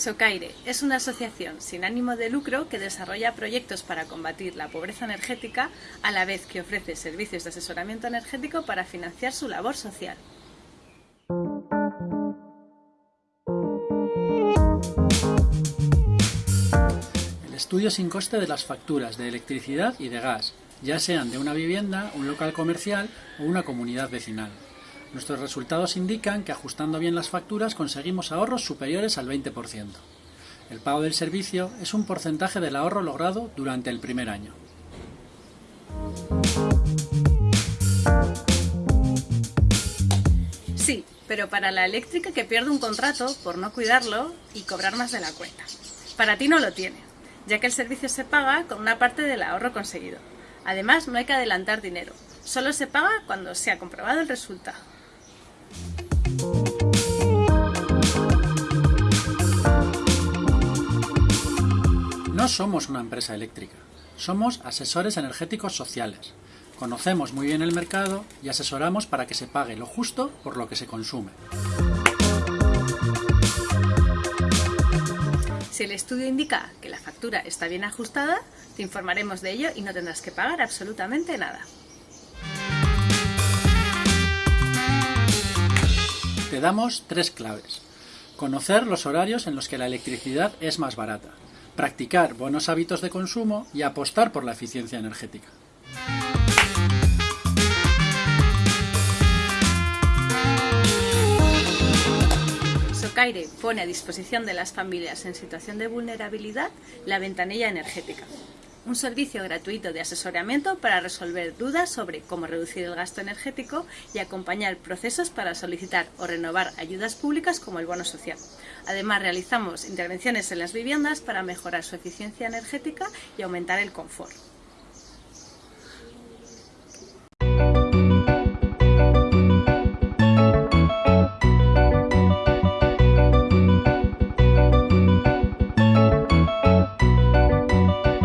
Socaire es una asociación sin ánimo de lucro que desarrolla proyectos para combatir la pobreza energética a la vez que ofrece servicios de asesoramiento energético para financiar su labor social. El estudio sin coste de las facturas de electricidad y de gas, ya sean de una vivienda, un local comercial o una comunidad vecinal. Nuestros resultados indican que ajustando bien las facturas conseguimos ahorros superiores al 20%. El pago del servicio es un porcentaje del ahorro logrado durante el primer año. Sí, pero para la eléctrica que pierde un contrato por no cuidarlo y cobrar más de la cuenta. Para ti no lo tiene, ya que el servicio se paga con una parte del ahorro conseguido. Además, no hay que adelantar dinero, solo se paga cuando se ha comprobado el resultado. Somos una empresa eléctrica, somos asesores energéticos sociales. Conocemos muy bien el mercado y asesoramos para que se pague lo justo por lo que se consume. Si el estudio indica que la factura está bien ajustada, te informaremos de ello y no tendrás que pagar absolutamente nada. Te damos tres claves. Conocer los horarios en los que la electricidad es más barata, practicar buenos hábitos de consumo y apostar por la eficiencia energética. Socaire pone a disposición de las familias en situación de vulnerabilidad la ventanilla energética, un servicio gratuito de asesoramiento para resolver dudas sobre cómo reducir el gasto energético y acompañar procesos para solicitar o renovar ayudas públicas como el bono social. Además, realizamos intervenciones en las viviendas para mejorar su eficiencia energética y aumentar el confort.